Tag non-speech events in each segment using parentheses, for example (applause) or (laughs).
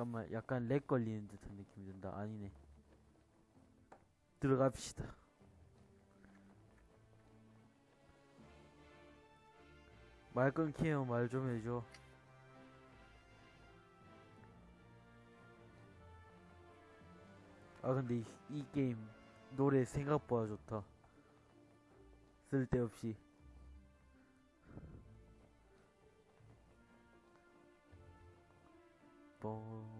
잠깐만 약간 렉 걸리는 듯한 느낌이 든다. 아니네. 들어갑시다. 말 끊기면 말좀 해줘. 아 근데 이, 이 게임 노래 생각보다 좋다. 쓸데없이 뽀뽀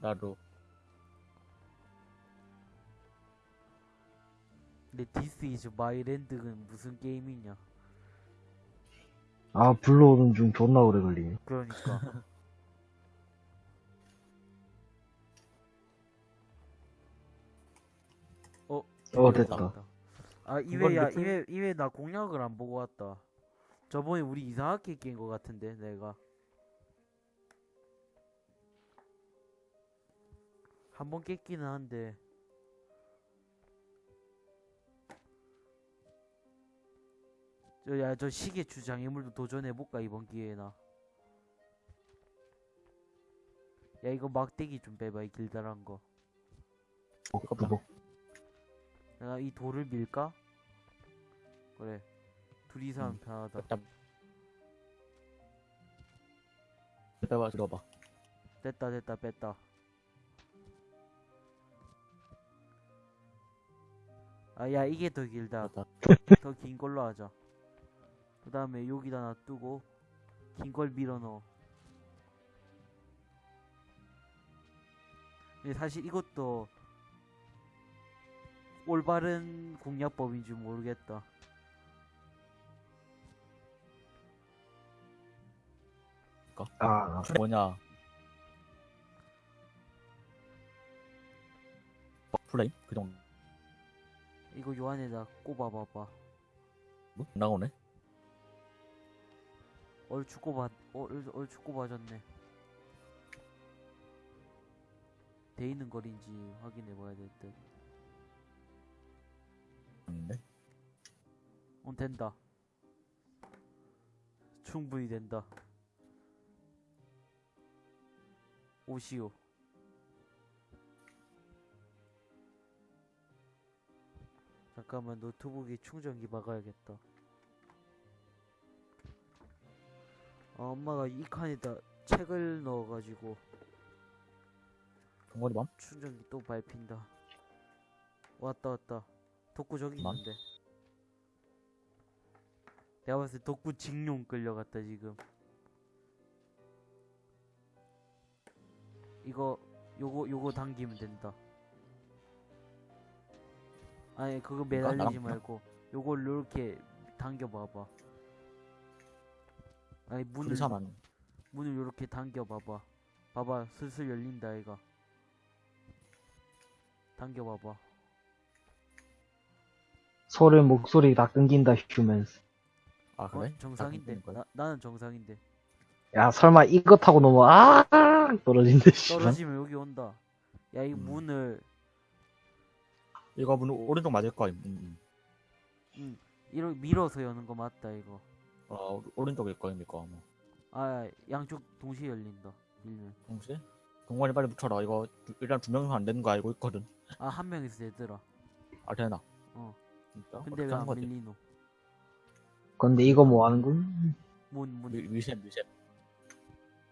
나도. 근데 디스 이즈 마이랜드는 무슨 게임이냐? 아, 불러오는 중 존나 오래 걸리네. 그러니까 (laughs) 어 어, 됐다. 아몇 분? 이회 이회 나 공략을 안 보고 왔다 저번에 우리 이상하게 깬 거 같은데 내가 한 번 깼기는 한데 저 야 저 시계 주장애물도 도전해볼까 이번 기회나 야 이거 막대기 좀 빼봐 이 길다란 거 어, 그거. 내가 이 돌을 밀까? 그래. 둘이서 하면 편하다. 일단 빼봐 들어봐. 됐다 됐다 뺐다. 아 야 이게 더 길다. 됐다. 더 긴 걸로 하자. 그 다음에 여기다 놔두고 긴 걸 밀어 넣어. 근데 사실 이것도 올바른 공략법인지 모르겠다. 아, 뭐냐? 어, 플레이 그 정도? 이거 요 안에다 꼽아봐봐. 뭐? 나오네? 얼추 꼽아 얼, 얼추 꼽아졌네. 돼 있는 거리인지 확인해봐야 될 듯 아닌데 어, 된다. 충분히 된다. 오시오. 잠깐만 노트북에 충전기 막아야겠다. 아, 엄마가 이 칸에다 책을 넣어가지고 동거리 맘 충전기 또 밟힌다. 왔다 왔다. 덕구 저기 맘? 있는데. 내가 봤을 때 덕구 직룡 끌려갔다 지금. 이거 요거 요거 당기면 된다. 아니 그거 매달리지 나랑 말고 요걸 요렇게 당겨봐봐. 아니 문을 둘이서만 문을 요렇게 당겨봐봐. 봐봐 슬슬 열린다 이가. 당겨봐봐. 소리, 목소리 다 끊긴다, 휴면스. 아 어? 그래? 정상인데. 다 끊기는 거야? 나, 나는 정상인데. 야, 설마 이거 타고 넘어, 아, 떨어진대. 떨어지면 여기 온다. 야, 이 음. 문을 이거 문 오른쪽 맞을 거야 음, 음. 이렇게 밀어서 여는 거 맞다, 이거. 어 오른쪽일 거야 이거 뭐 아, 양쪽 동시에 열린다. 밀면. 동시에 동건이 빨리 붙여라 이거 두- 일단 두 명이서 안 되는 거 알고 있거든 아, 한 명이서 되더라. 아 되나 어. 진짜 근데 어떻게 왜 하는 안 거지 밀리노? 근데 이거 뭐 하는 건? 문, 문. 미- 미셈 미셈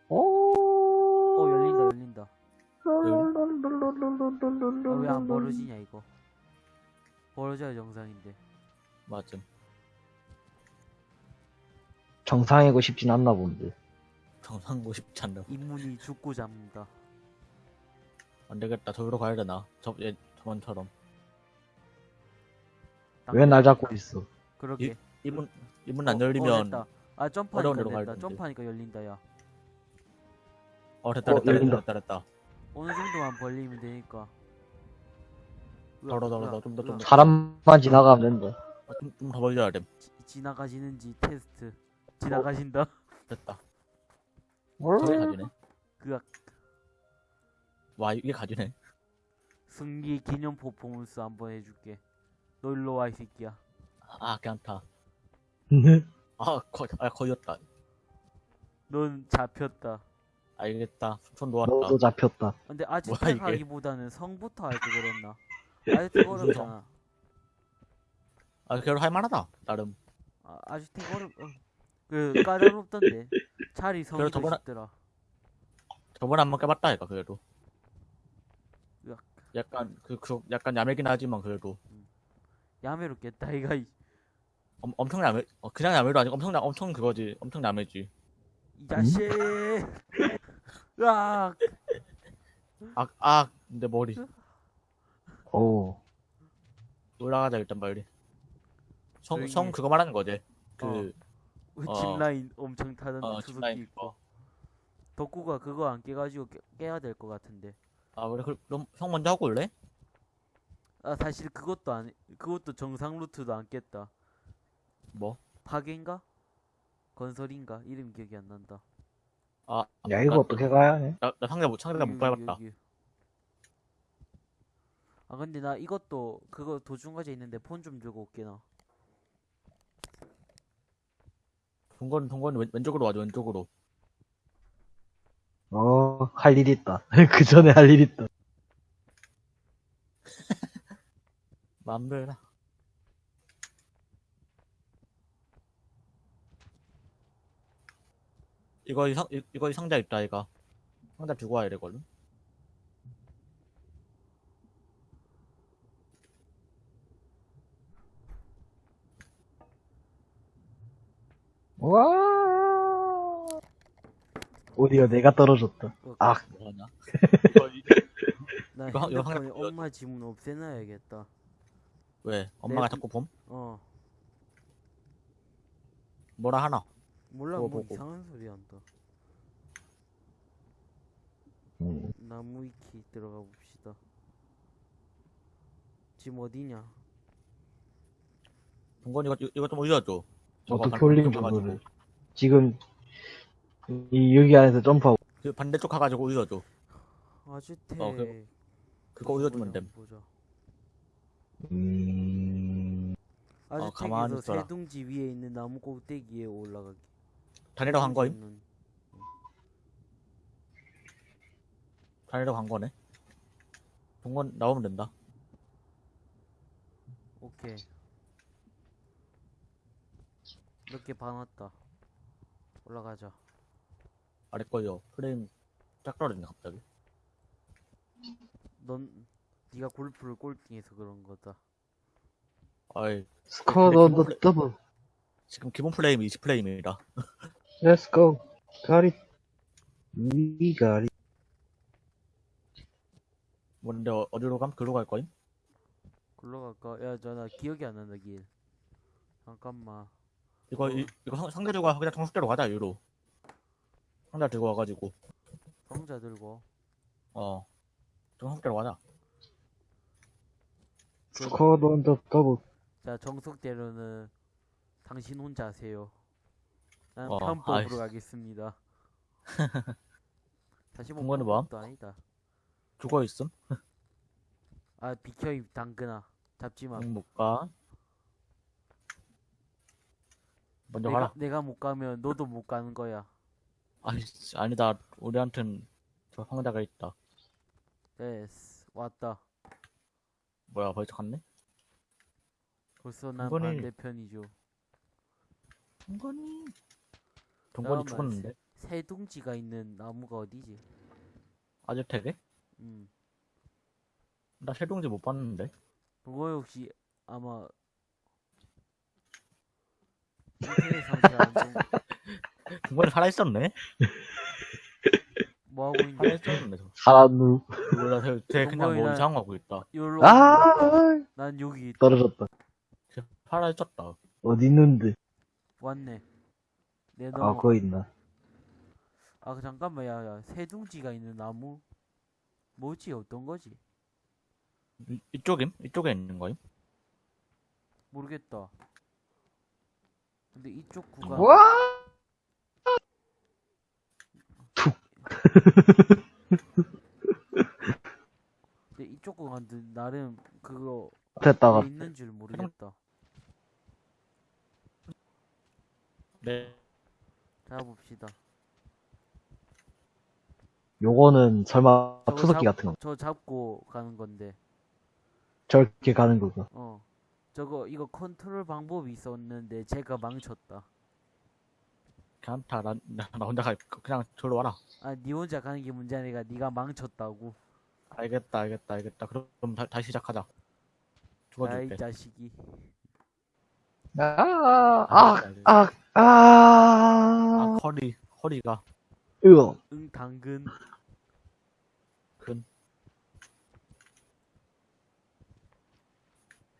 오, 어, 열린다, 열린다. 어, 왜안 벌어지냐, 이거. 벌어져야 정상인데. 맞음 정상이고 싶진 않나 본데. 정상고 싶지 않네 인문이 죽고 잡는다. 안 되겠다 저기로 가야 되나 저 예, 저번처럼 왜 날 잡고 있어? 그러게. 이문 이문 안 어, 어, 열리면 됐다. 아, 점프하니까. 되는데. 점프하니까 열린다, 야. 어 됐다 어, 됐다 열린다. 됐다 됐다 어느 정도만 벌리면 되니까. 으악, 덜어 좀더. 좀더 사람만 지나가면 된다. 좀더 벌려야 돼 지- 지나가시는지 테스트. 지나가신다. 됐다 어? 저게 가지네 그악. 와 이게 가지네 승리 기념 퍼포먼스 한번 해줄게. 너 일로 와 이 새끼야. 아 괜찮다 아, 거, 아 거였다. 넌 잡혔다. 알겠다. 손 놓았다. 너도 잡혔다. 근데 뭐야, 아즈텍 이게? 하기보다는 성부터 할걸 그랬나? (laughs) 아즈텍 어렵잖아. 아 그래도 할만하다 나름. 아, 아즈텍 어렵 어. 그 까다롭던데. 자리 성이 저번에- 저번에 한번 깨봤다 이가 그래도. 야. 약간 그, 그 약간 야매긴 하지만 그래도 야매로 깼다 이가 이, 엄, 엄청 야매 어, 그냥 야매도 아니고 엄청 야- 엄청 그거지. 엄청 야매지. 이 자식. 으악. 근데 머리. 오. 올라가자 일단 빨리. 성, 성 해. 그거 말하는 거지. 그 어. 짚라인 엄청 타던 어, 투석기 짚라인 있고. 덕구가 그거 안 깨가지고 깨, 깨야 될 것 같은데. 아 그래? 그- 그럼 형 먼저 하고 올래? 아 사실 그것도 안 그것도 정상 루트도 안 깼다 뭐? 파괴인가 건설인가 이름 기억이 안 난다 아 야, 이거 나, 어떻게 가야 해? 나, 나 상대 못 상대가 못 밟았다 여기. 아 근데 나 이것도 그거 도중 과제 있는데 폰좀 주고 올게 나 동건 동건 왼, 왼쪽으로 와줘 왼쪽으로 어, 할 일 있다. (laughs) 그 전에 할 일 있다. 맘대로 이거 이 상 이- 이거 이 상자 있다 이거. 상자 들고 와야 되거든. 와. 오디오 내가 떨어졌다. 아, 뭐하냐? (laughs) 이거 이- 나 이거 한- 이거 핸드폰에 하나 엄마 지문 없애놔야겠다 왜? 엄마가 내- 자꾸 봄? 어. 뭐라 하나? 몰라 뭐 보고. 이상한 소리 한다 음, 나무 위키 들어가 봅시다. 지금 어디냐? 동건 이거 이거 좀 올려줘. 어떻게 반- 올리는. 거를. 지금, 이, 여기 안에서 점프하고. 그 반대쪽 가가지고 올려줘. 아주택 어, 그거- 그거 올려주면 됨. 보자 음, 어, 가만히 아주택에서 있어라. 세둥지 위에 있는 나무 꼭대기에 올라가기. 다니러 간 거임? 세둥지는 다니러 간 거네? 동건 나오면 된다. 오케이. 몇개 봐놨다. 올라가자. 아래 거요. 프레임 짝 떨어졌네 갑자기. 넌 네가 골프를 꼴등해서 그런 거다 아이 스쿼드 근데 언더 기본 더블. 지금 기본 플레임이 20 플레임이라 Let's go. Got it. We got it. 뭔데 어- 어디로 감? 글로 갈 거임? 글로 갈까? 야, 저 나 기억이 안 난다, 길. 잠깐만. 이거 이, 이거 상, 상대 들고 와 그냥 정숙대로 가자 유로 상대 들고 와가지고 상자 들고. 어 정숙대로 가자 스쿼드 언더 더블. 자, 정석대로는 당신 혼자 하세요. 나는 어, 편법으로 아이씨. 가겠습니다. (laughs) 다시 뭐 공간은 뭐함? 도 아니다. 죽어 있음? 아, 비켜 이 당근아. 잡지 마. 응, 못 가. 먼저 내가 가라. 내가 못 가면 너도 못 가는 거야. 아니, 아니다. 우리한텐 저 상자가 있다. 됐어. 왔다. 뭐야, 벌써 갔네? 벌써 난 이번에- 반대편이죠. 동건이. 동건이 잠깐만, 죽었는데? 새 둥지가 있는 나무가 어디지? 아즈텍에? 음. 나 세동지 못 봤는데? 그거 혹시 아마 인터넷 안 (laughs) 동건이 살아있었네? (laughs) 뭐 하고 저. 사람누. 몰라, 쟤, 쟤 (laughs) 그냥 뭐 난- 이상한 거 하고 있다. 요로 아, 난 여기 떨어졌다. 쟤 살아있었다. 어디 있는데? 왔네. 내 아, 너무 거기 있나? 아 그 잠깐만 야야 새둥지가 있는 나무 뭐지 어떤 거지 이, 이쪽임? 이쪽에 있는 거임? 모르겠다. 근데 이쪽 구간 와! 근데 이쪽 구간도 나름 그거 됐다가 왜 있는 줄 모르겠다. 네. 잡읍시다. 요거는 설마 저거 투석기 잡- 같은 거 저 잡고 가는 건데. 저렇게 가는 거고 어. 저거 이거 컨트롤 방법이 있었는데 제가 망쳤다. 괜찮다. 나, 나, 나 혼자 가. 그냥 저로 와라. 아, 니 혼자 가는 게 문제 아니라 네가 망쳤다고. 알겠다, 알겠다, 알겠다. 그럼 다, 다시 시작하자. 아이 죽어줄게. 자식이. 아아아 알겠다, 아, 알겠다. 아, 아, 허리, 허리가. 으어 응 당근. 근.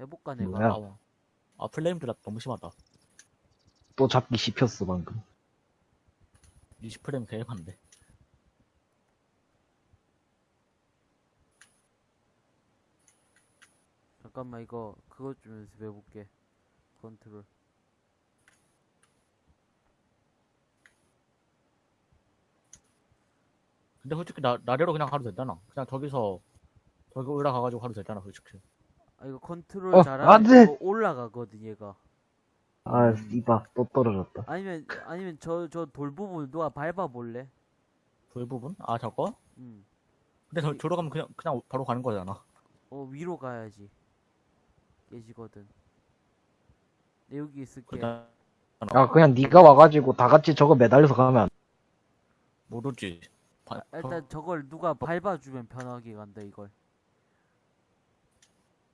해볼까 내가. 뭐야? 아, 아, 플레임 드랍 너무 심하다. 또 잡기 씹혔어 방금 20프레임 개판데. 잠깐만 이거 그것 좀 연습해볼게. 컨트롤. 근데 솔직히 나, 나래로 그냥 가도 되잖아. 그냥 저기서, 저기 올라가가지고 가도 되잖아, 솔직히. 아 이거 컨트롤 어, 잘하면 안 돼! 이거 올라가거든 얘가. 아 이봐 또 떨어졌다 아니면 아니면 저 저 돌 부분 누가 밟아 볼래? 불 부분? 아, 저거? 응. 근데 저, 저로 가면 그냥, 그냥 바로 가는 거잖아. 어 위로 가야지. 깨지거든. 내 여기 있을게. 그냥, 야 그냥 네가 와가지고 다 같이 저거 매달려서 가면 안 모르지. 바- 아, 일단 저걸 누가 밟아주면 편하게 간다 이걸.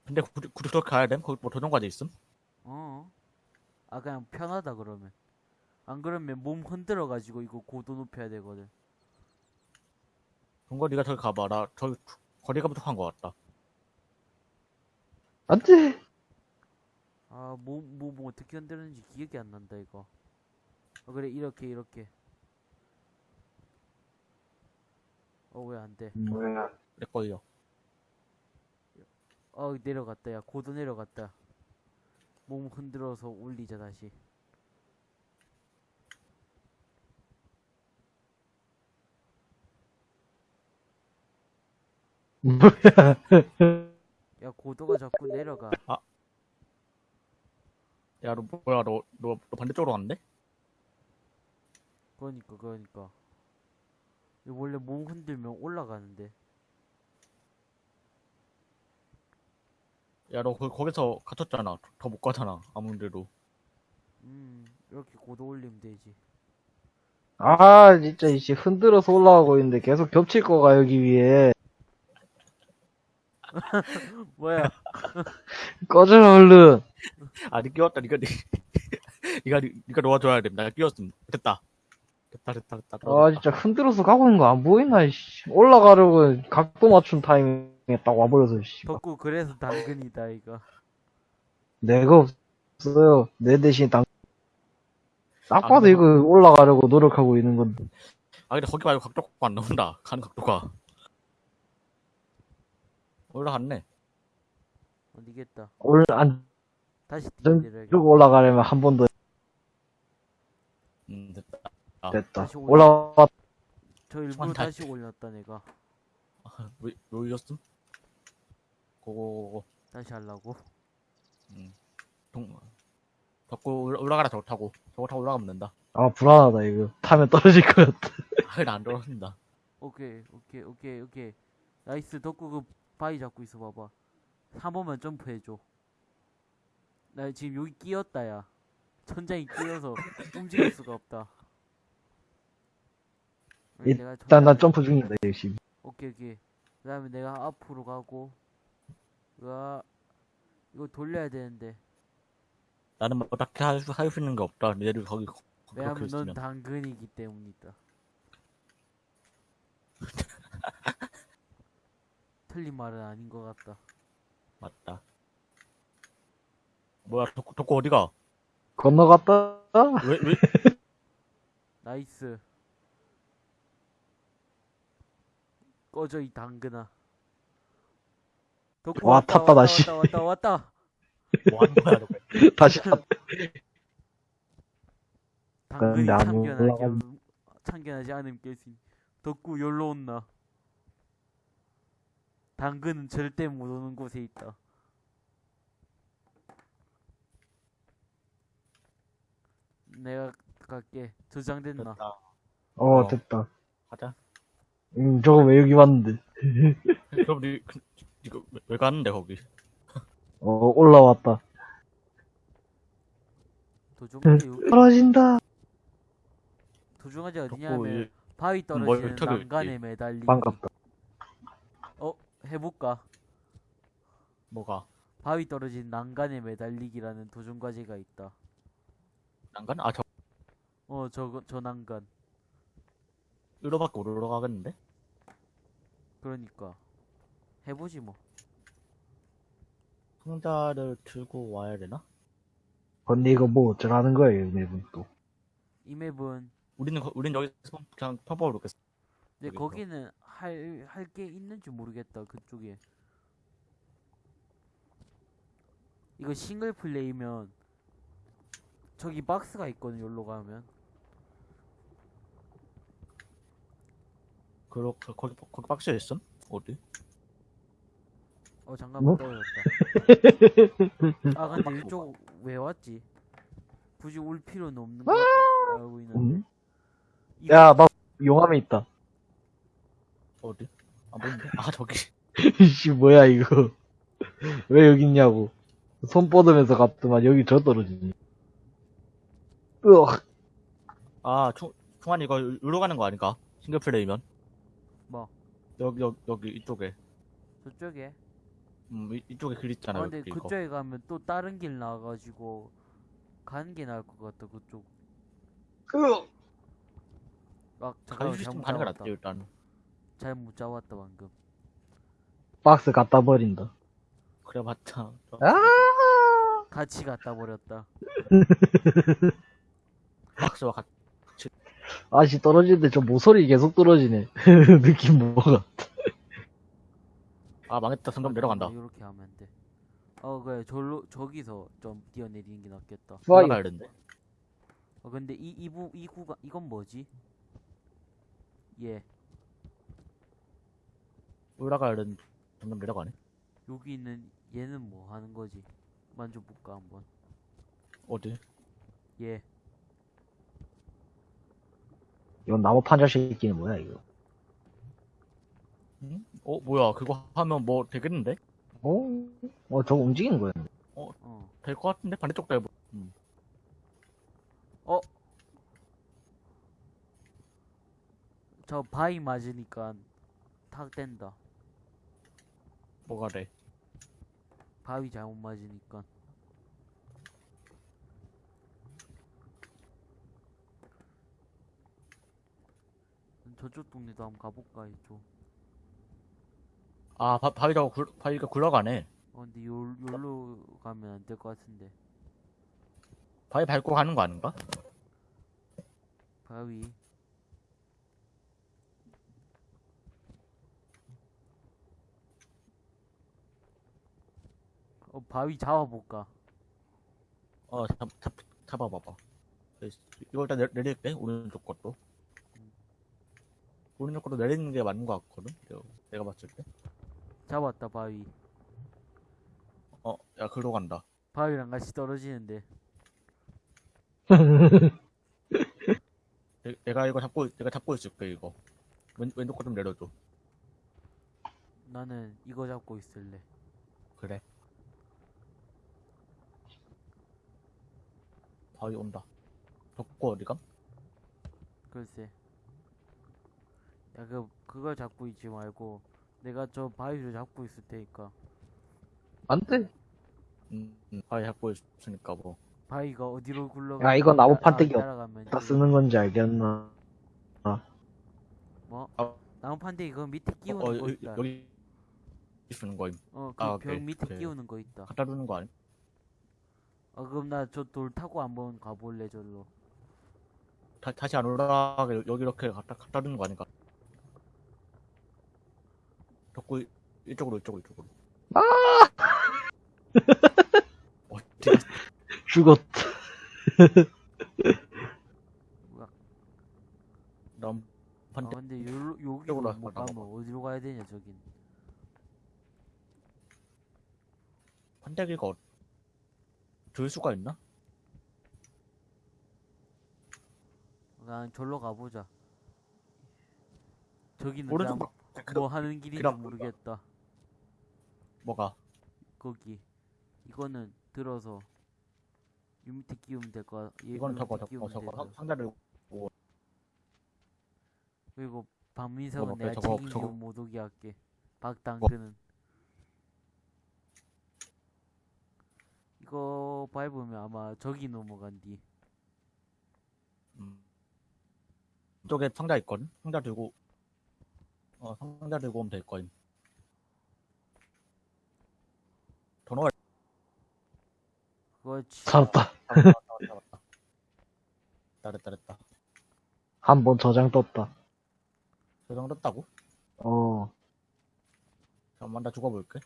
근데 굳이, 굳이 그렇게 가야 돼? 거기 뭐 도전과제 있음? 어. 아 그냥 편하다 그러면. 안 그러면 몸 흔들어 가지고 이거 고도 높여야 되거든. 그런 거 네가 저기 가봐. 나 저기 거리가 부족한 것 같다. 안돼 아몸몸 뭐 어떻게 흔드는지 기억이 안 난다 이거. 어 그래 이렇게 이렇게. 어 왜 안 돼? 뭐야 내 걸려. 어 내려갔다 야 고도 내려갔다. 몸 흔들어서 올리자 다시. 야 고도가 자꾸 내려가. 야, 너 뭐야, 너, 너, 너 반대쪽으로 갔는데? 그러니까 그러니까. 이거 원래 몸 흔들면 올라가는데. 야, 너 거, 거기서 갇혔잖아. 더 못 가잖아. 아무데도. 음 이렇게 고도 올리면 되지. 아 진짜 이씨 흔들어서 올라가고 있는데 계속 겹칠 거가 여기 위에 (laughs) 뭐야? (laughs) 꺼져라 얼른 아, 니 끼웠다. 니가, 니, (laughs) 니가, 니- 니가 놓아줘야 돼. 내가 끼웠음. 됐다. 됐다, 됐다, 됐다. 아 진짜 흔들어서 가고 있는 거 안 보이나 이씨 올라가려고 각도 맞춘 타이밍 에딱 와버려서 씨 덕구 그래서 당근이다 이거. 내가 없어요 내 대신 당... 딱 아, 봐도 근데 이거 올라가려고 노력하고 있는 건데 아, 근데 거기 말고 각도가 안 나온다. 가는 각도가. 올라갔네. 어디겠다. 오늘 안 다시 전- 내려야겠다. 쭉 올라가려면 한 번 더 음, 됐다. 아, 됐다 다시 올라- 올라왔 저 일부러 한 달- 다시 올렸다 내가. 왜, 왜 올렸음? 고고고고. 다시 하려고. 음. 동, 덮고 올라- 올라가라, 저거 타고. 저거 타고 올라가면 된다. 아 불안하다 이거 타면 떨어질 것 같아 (laughs) 아, 근데 안 떨어진다. 오케이 오케이 오케이 오케이. nice 덕구 그 바위 잡고 있어 봐봐. 한 번만 점프해줘. 나 지금 여기 끼었다 야. 천장이 끼어서 (laughs) 움직일 수가 없다. 아니, 일단 난 천장을- 점프 중이다 열심히 오케이 오케이 그 다음에 내가 앞으로 가고 으아 이거 돌려야 되는데 나는 뭐 딱히 할 수, 할수 있는 게 없다. 얘를 거기, 거- 그렇게 왜냐면 넌 있으면. 당근이기 때문이다 (laughs) 틀린 말은 아닌 것 같다 맞다. 뭐야, 덕구, 덕구 어디가? 건너갔다 왜, 왜? (laughs) nice 꺼져 이 당근아 덕구 와, 왔다, 탔다, 다시. 왔다 왔다 왔다 (laughs) 뭐 하는 거야 너 (laughs) 다시 탔다. 당근이 근데 안 음, 참견하지, 않- 참견하지 않음 깨진 덕구 열로 온나 당근은 절대 못 오는 곳에 있다 내가 갈게 저장됐나 됐다 어, 어. 됐다. 가자 응 저거 왜 여기 왔는데. (laughs) 그럼 우리 그- 이거 왜, 왜 가는데, 거기? 어, 올라왔다. 도중까지 여기- 떨어진다. 도중까지 덕구, 어디냐면 이- 바위 뭘 떨어지는 난간에 있지? 매달리. 반갑다. 어 해볼까? 뭐가? 바위 떨어진 난간에 매달리기라는 도중 과제가 있다. 난간? 아, 저, 어 저거 저 난간. 으로밖에 못 올라가겠는데? 그러니까 해보지 뭐. 상자를 들고 와야 되나? 근데 이거 뭐 어쩌라는 거예요, 맵은 또. 이 맵은 우리는, 거- 우린 여기서 그냥 평범으로 겠어 근데. 거기는 할 할 게 있는지 모르겠다 그쪽에. 이거 싱글 플레이면 저기 박스가 있거든 여기로 가면. 그러, 그, 거기, 거기 박스에 있음? 어디? 어 잠깐만 뭐? 떨어졌다. (laughs) 아 근데 이쪽 왜 왔지? 굳이 올 필요는 없는 거 알고 있는데. 음? 이거- 야, 막, 용암에 있다. 어디? 아, 뭔데? 아, 저기. (laughs) 이씨, 뭐야, 이거. (laughs) 왜 여기 있냐고. 손 뻗으면서 갔더만 여기 저 떨어지니. 으악. 아, 총, 총환이 이거 으로 가는 거 아닌가? 싱글 플레이면? 뭐 여기, 여기, 여기, 이쪽에. 저쪽에. 음, 이, 이쪽에 길 있잖아. 아 근데 여기, 이거. 그쪽에 가면 또 다른 길 나와가지고 가는 게 나을 것 같다 그쪽. 으악. 아 잠깐만 수 잘못 가는 게 잡았다. 낫지, 일단. 잘못 잡았다 방금. 박스 갖다 버린다. 그래 봤자. 아! 같이 갖다 버렸다. (laughs) 박스와 같이. 아씨, 떨어지는데 저 모서리 계속 떨어지네. (laughs) 느낌 뭐가. 아, 망했다. 점점 내려간다. 이렇게 하면 안 돼. 어 그래 저로 저기서 좀 뛰어내리는 게 낫겠다. 와, 올라가야 되는데. 어 근데 이 이부 이 구간 이건 뭐지? 예 올라가야 되는데. 점점 내려가네. 여기 있는 얘는 뭐 하는 거지? 만져볼까 한번. 어디? 예 이건 나무 판자 새끼는 뭐야, 이거. 응? 어, 뭐야. 그거 하면 뭐 되겠는데? 어? 어, 저거 움직이는 거야. 어. 될 것 같은데? 반대쪽도 해보. 음. 저 바위 맞으니까 탁 뗀다. 뭐가 돼? 바위 잘못 맞으니까. 저쪽 동네도 한번 가볼까 이쪽. 아, 바, 바위가, 굴, 바위가 굴러가네. 어 근데 요 요로 가면 안 될 것 같은데. 바위 밟고 가는 거 아닌가? 바위. 어 바위 잡아볼까? 어, 잡, 잡, 잡아봐봐. 이거 일단 내, 내릴게, 오른쪽 것도. 오른쪽 것도 내리는 게 맞는 것 같거든? 내가, 내가 봤을 때. 잡았다 바위. 어, 야, 글로 간다. 바위랑 같이 떨어지는데. 내, 내가 이거 잡고, 내가 잡고 있을게, 이거. 왼, 왼쪽 거 좀 내려줘. 나는 이거 잡고 있을래. 그래. 바위 온다. 덕고 어디감? 글쎄. 야, 그, 그걸 잡고 있지 말고, 내가 저 바위를 잡고 있을 테니까. 안 돼. 음, 음, 바위 잡고 있으니까 뭐. 바위가 어디로 굴러가? 야, 이거 나무 판때기 따라가면 다 쓰는 건지 알겠나? 뭐? 아. 나무 판때기 그 밑에 어, 끼우는 어, 거 여기, 있다. 여기 쓰는 거임. 어, 그 아, 벽 오케이, 밑에 오케이. 끼우는 거 있다. 갖다 두는 거 아니? 어, 그럼 나 저 돌 타고 한번 가볼래, 절로. 다, 다시 안 올라가게 여기 이렇게 갖다, 갖다 두는 거 아닌가? 이- 이쪽으로 이쪽으로 이쪽으로. 아! (laughs) 어디 죽었다. 남 아, 반대 근데 요, 여기로 이쪽으로 못 나가봐. 가면 어디로 가야 되냐, 저긴. 판대기가 어... 들 수가 있나? 그냥 절로 가보자. 저기는 오른쪽 막 뭐 하는 길인지 그럼- 모르겠다. 뭐가 거기 이거는 들어서 유 밑에 끼우면 될 거야. 얘 이거는 요 저거 밑에 저거 끼우면 저거 되잖아. 상- 상자를 그리고 박민석은 저거, 내가 저거, 책임지고 저거. 못 오게 할게. 박당근은 이거 밟으면 아마 저기 넘어간디. 음. 이쪽에 상자 있거든 상자 들고 어 상자 들고 오면 될 거임 번호가 그렇지. 잡았다 잡았다 잘했다 잘했다 한 번 저장 떴다. 저장 떴다고? 어. 잠깐만 나 죽어볼게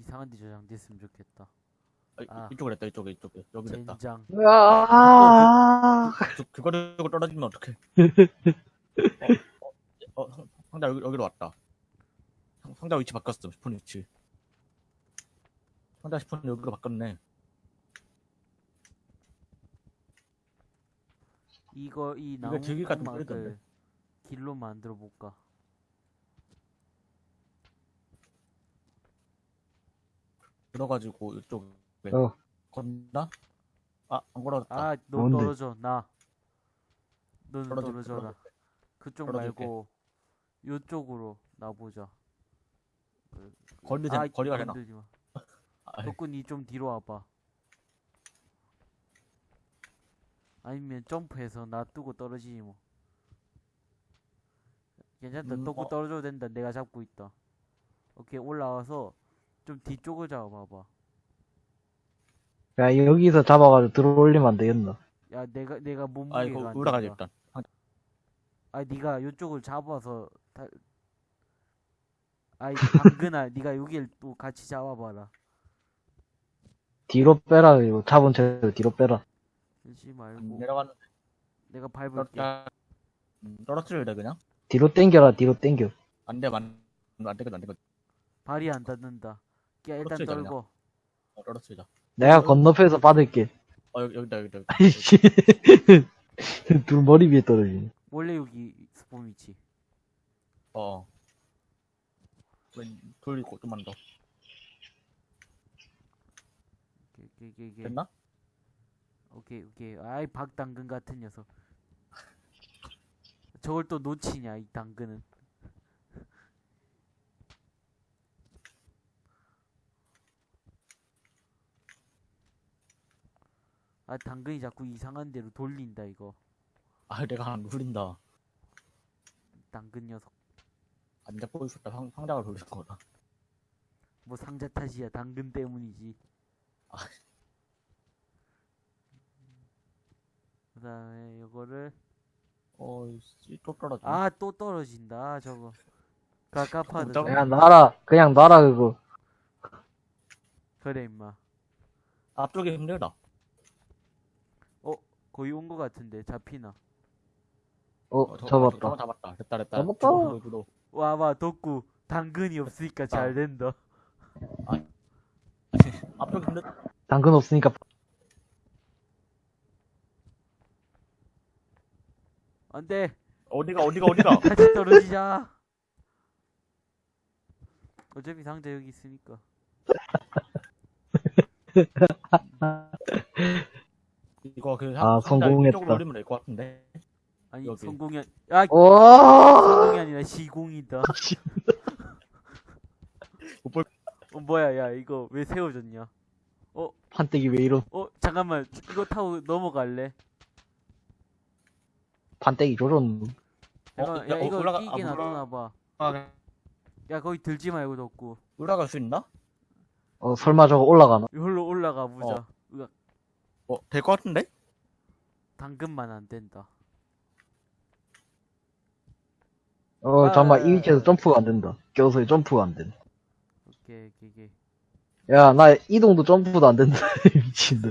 이상한 데 저장됐으면 좋겠다. 아, 이- 아. 이쪽에 됐다 이쪽에 이쪽에 여기 됐다 젠장. 아, 그, 그거 들고 떨어지면 어떡해 (laughs) 어, 어, 상- 상자 여기, 여기로 왔다 상- 상자 위치 바꿨어 스폰 위치 상자 스폰 여기로 바꿨네 이거 이 나무 같은 막을. 길로 만들어 볼까? 들어가지고 이쪽에 어. 건나? 아, 안 걸어졌다. 아, 너 뭔데? 떨어져. 나. 너는 떨어질- 떨어져라. 그쪽. 말고 요쪽으로 나보자. 거리, 아, 거리가 되나? 건들지 마. (laughs) 아, 덕분이 좀 뒤로 와봐. 아니면 점프해서 놔두고 떨어지지 뭐. 괜찮다. 음, 덕구 어. 떨어져도 된다. 내가 잡고 있다. 오케이 올라와서 좀 뒤쪽을 잡아봐봐. 야, 여기서 잡아가지고 들어올리면 안 되겠나? 야 내가 내가 아, 몸무게가 안 올라가자, 된다. 일단. 아 네가 요쪽을 잡아서 다... 아이 당근아 (laughs) 네가 여길 또 같이 잡아봐라. 뒤로 빼라, 이거. 잡은 채로 뒤로 빼라. 그러지 말고 음, 내려가는, 내가 밟을게. 떨어, 음, 떨어뜨려야 돼, 그냥? 뒤로 땡겨라, 뒤로 땡겨. 안 돼, 안, 안 되거든, 안 되거든. 발이 안 닿는다. 야 일단 떨어뜨리자. 떨고. 어, 떨어뜨리자. 내가 건너편에서 받을게. 어, 여기, 여기다, 여기다. 여기다. 아이씨. (laughs) 둘 머리 위에 떨어지네. 원래 여기 스폰 위치. 어. 왼, 돌리고, 좀만 더. 오케이 오케이 오케이 오케이. 됐나? 오케이 오케이. 아이 박당근 같은 녀석. 저걸 또 놓치냐 이 당근은. 아 당근이 자꾸 이상한 데로 돌린다 이거. 아, 내가 안 돌린다. 당근 녀석. 안 잡고 있었다. 상, 상자가 돌린 거다. 뭐 상자 탓이야 당근 때문이지. 아. 그 다음에 이거를 어, 씨, 또 떨어져. 아 또 떨어진다 저거. 깜짝- 그냥 놔라. 그냥 놔라, 그거. 그래 임마. 앞쪽이 힘들다. 거의 온 거 같은데 잡히나. 어, 어, 저- 잡았다. 잡았다. 됐다, 됐다. 잡았다. 주도, 주도. 와봐 덕구 당근이 없으니까 잘 된다. (laughs) 앞쪽이 힘들, 당근 없으니까 안 돼 어디가, 어디가, 어디가? (laughs) 같이 떨어지자. 어차피 상자 여기 있으니까. 이거 그 아, 상자 성공했다. 이쪽으로 올리면 될 것 같은데. 아니 여기. 성공이 아니 아 오! 성공이 아니라 시공이다. (laughs) 못 볼- 어 뭐야 야 이거 왜 세워졌냐? 판때기 왜 이런, 어 잠깐만 이거 타고 넘어갈래? 판때기 조졌노. 잠깐만 야, 야 어, 이거 올라가- 끼게 아, 놔둬놔봐. 아, 야 거기 들지 말고 덕구. 올라갈 수 있나? 어, 설마 저거 올라가나? 이걸로 올라가 보자. 어. 어, 될 것 같은데? 당근만 안 된다. 어, 아, 잠깐만, 아, 이 위치에서 아. 점프가 안 된다. 껴서 점프가 안 된다. 오케이 오케이 오케이. 야, 나 이동도 점프도 안 된다. (laughs) 미친다.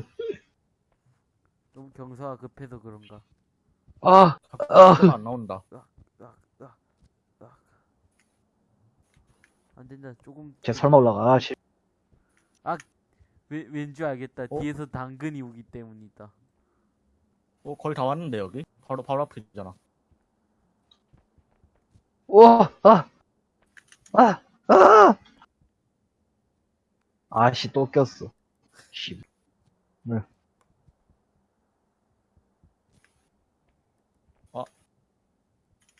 너무 경사가 급해서 그런가. 아, 자꾸 안 나온다. 으악, 으악, 으악. 안 된다. 조금 쟤 설마 올라가. 아, 씨. 왠, 왠줄 알겠다. 어? 뒤에서 당근이 오기 때문이다. 어, 거의 다 왔는데, 여기? 바로, 바로 앞이잖아. 우와, 아! 아! 아! 아씨, 또 꼈어. 씨.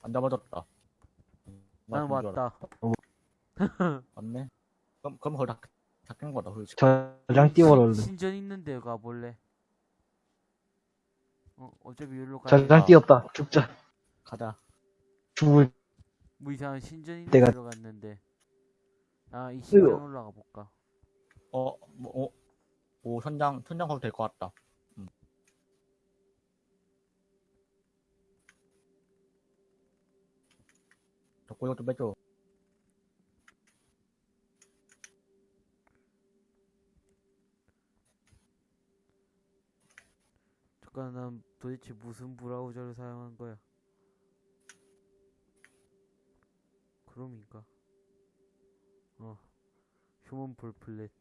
안 잡아줬다. 난 맞은 줄 왔다. 알았- 왔네. 그럼, 그럼 거의 다, 다 깬 거다, 솔직히. 저장 띄워라, 얼른. 신전 있는데 가볼래? 어, 어차피 여기로 가야 저장 띄웠다. 죽자. 가자. 죽을, 뭐 이상한 신전 있는 내가- 데 들어갔는데. 아, 이 신전 으어. 올라가 볼까? 어, 뭐, 어, 오, 천장, 천장 가도 될 것 같다. 음. 덕구 이것 좀 빼줘. 잠깐, 난 도대체 무슨 브라우저를 사용한 거야? 크롬인가? 어, 휴먼 볼플랫.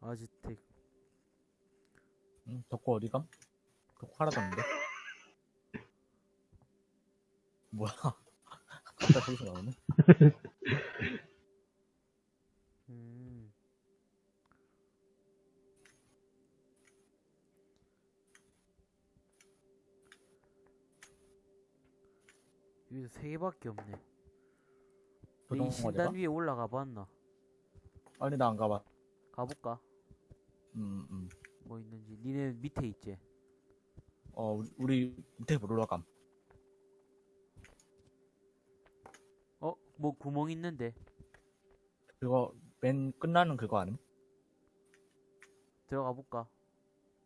아즈텍. 응, 덕구 어디 감? 덕구 사라졌는데? 뭐야? (laughs) 갑자기 거기서 나오네? (laughs) 여기서 세 개밖에 없네. 이 신단? 위에 올라가 봤나? 아니, 나 안 가봐. 가볼까? 음, 음. 뭐 있는지. 니네 밑에 있지? 어, 우리, 우리 밑에 못 올라감. 어? 뭐 구멍 있는데? 그거, 맨 끝나는 그거 아님? 들어가 볼까?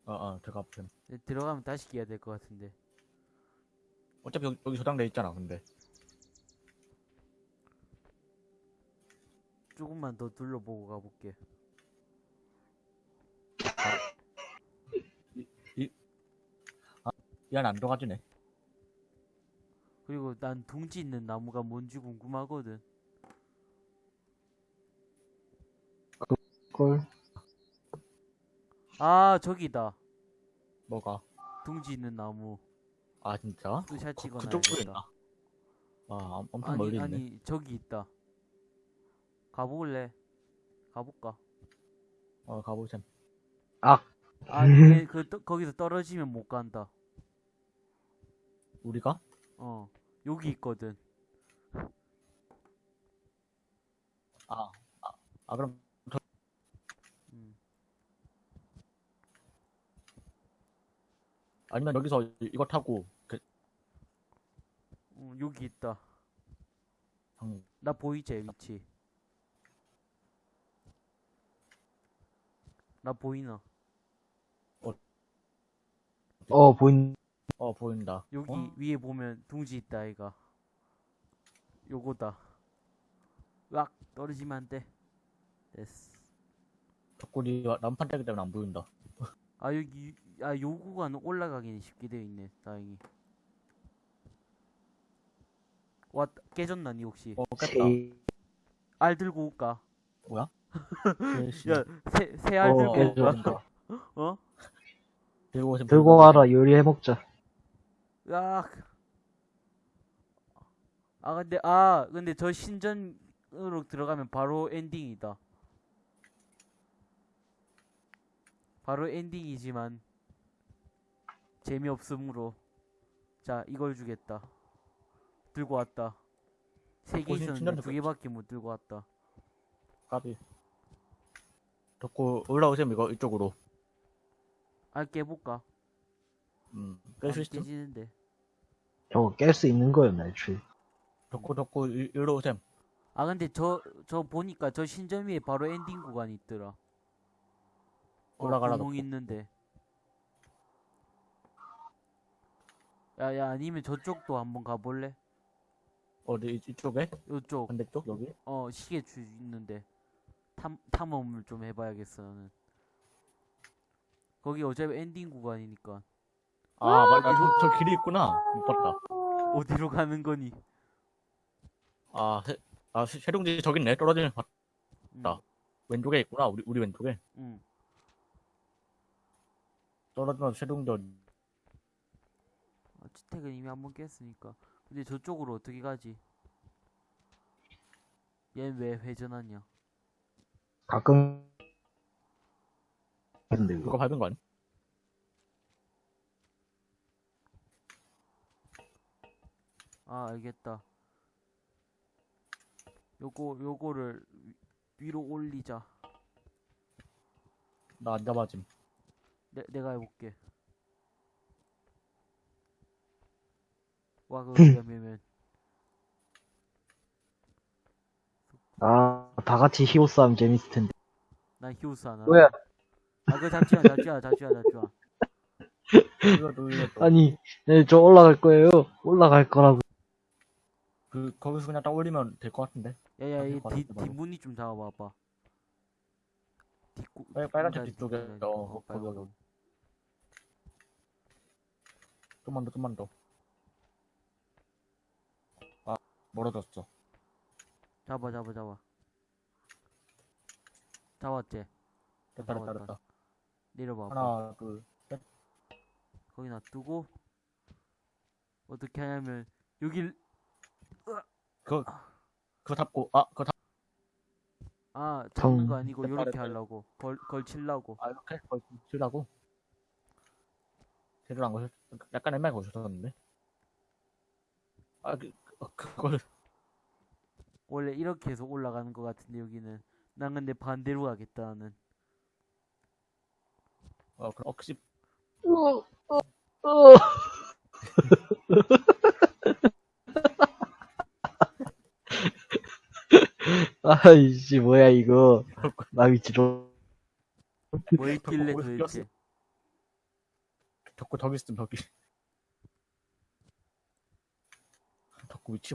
어, 어, 들어가. 네, 들어가면 다시 끼야 될 것 같은데. 어차피 여기, 여기 저장돼 있잖아, 근데. 조금만 더 둘러보고 가볼게. 이 안에 안 들어가지네. 그리고 난 둥지 있는 나무가 뭔지 궁금하거든. 걸. 아, 저기다. 뭐가? 둥지 있는 나무. 아, 진짜? 으샷 그, 찍어놔야겠다. 그쪽 쪽에 있나? 아, 엄- 엄청 아니, 멀리 있네. 아니, 저기 있다. 가볼래? 가볼까? 어, 가보셈. 악. 아, 근데 (laughs) 그, 떠- 거기서 떨어지면 못 간다. 우리가? 어, 여기 있거든. 아, 아, 아 그럼 음. 아니면 여기서 이- 이거 타고 그 어, 여기 있다. 방, 나 보이지, 위치? 나 보이나? 어, 보인, 어 보인다. 여기 어? 위에 보면 둥지 있다, 아이가. 요거다. 으악, 떨어지면 안 돼. 됐어. 덕구리 난판 때기 때문에 안 보인다. 아, 여기, 아, 요 구간 올라가기는 쉽게 되어 있네, 다행히. 와, 깨졌나, 니 혹시? 어 깼다. 세, 알 들고 올까? 뭐야? (laughs) 씨, 야, 새, 새알 어, 들고. 올까? 어? 들고 오신 들고 와라, 요리해먹자. 으악. 아, 근데, 아, 근데 저 신전으로 들어가면 바로 엔딩이다. 바로 엔딩이지만, 재미없으므로. 자, 이걸 주겠다. 들고 왔다. 세개 어, 신- 있었는데 두 개밖에 못 들고 왔다. 까비. 덕구 올라오셈 이거 이쪽으로. 아, 깨볼까? 음, 안 깰수 있음. 깨지는데. 저거 깰 수 있는 거였나, 애초에. 덕구 덕구 이- 이리로 오셈. 아, 근데 저, 저 보니까 저 신전 위에 바로 엔딩 구간이 있더라. 어, 올라가라, 구멍. 있는데. 야, 야, 아니면 저쪽도 한번 가볼래? 어디 이- 이쪽에? 요쪽, 반대쪽 여기? 어, 시계 주 있는데. 탐, 탐험을 좀 해봐야겠어, 나는. 거기 어차피 엔딩 구간이니까. 아 맞다. 저, 저 길이 있구나. 못 봤다. 어디로 가는 거니? 아, 세, 아 세- 세룡지 저기 있네. 떨어지는 봤- 응, 나. 왼쪽에 있구나. 우리 우리 왼쪽에. 응. 떨어지면 최종전 어, 주택은 이미 한 번 깼으니까. 근데 저쪽으로 어떻게 가지? 얘는 왜 회전하냐? 가끔 근데 그거 밟은 거 아니? 아, 알겠다. 요거, 요거를 위- 위로 올리자. 나 안 잡아짐. 내, 내가 해볼게. 와, 그거 위험하면. 아, 다 같이 히오 싸움 재밌을 텐데. 난 히오스 하나. 뭐야? 아, 그거 잡지 마, 잡지 마, 잡지 마, 잡지 마. 이거 놀렸어. 아니, 네, 저 올라갈 거예요. 올라갈 거라고. 그 거기서 그냥 딱 올리면 될 것 같은데. 야, 야, 이 뒤. 뒷문이 좀 잡아봐봐. 뒷구, 빨- 빨간색 뒤쪽에, 어, 어, 거기. 거기. 좀만 더, 좀만 더. 아, 멀어졌어. 잡아, 잡아, 잡아. 잡았지? 됐다, 됐다, 잡았다. 됐다. 내려봐. 하나, 둘, 셋. 거기 놔두고 어떻게 하냐면 여길 그거, 그거 잡고, 아, 그거 잡, 아 잡는 정. 거 아니고 됐다, 요렇게 됐다. 하려고 걸 걸치려고 아, 이렇게? 거의 치라고? 제대로 안 거셨, 약간 애매하게 거셨었는데. 아, 그, 그- 그걸, 원래 이렇게 해서 올라가는 거 같은데 여기는 난 근데 반대로 가겠다 나는 어, 그 억시, (laughs) 아이씨, 뭐야, 이거. (laughs) 나 위치로. 뭐 있길래 거기서 도대체 덕구 저기 있음, 저기.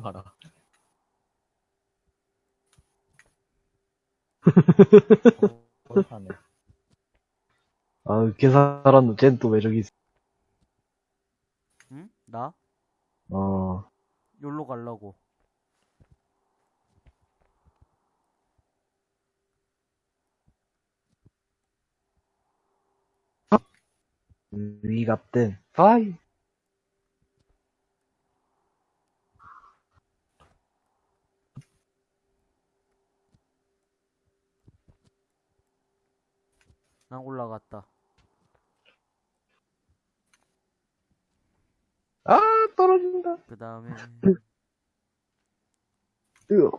봐라. 어, 하네. 아, 계산하는 쟤는 또왜 저기 있어. 응? 나? 어. 여기로 가려고 위갑된. 아이. 난 올라갔다 아, 떨어진다. 그 다음에 (laughs) 으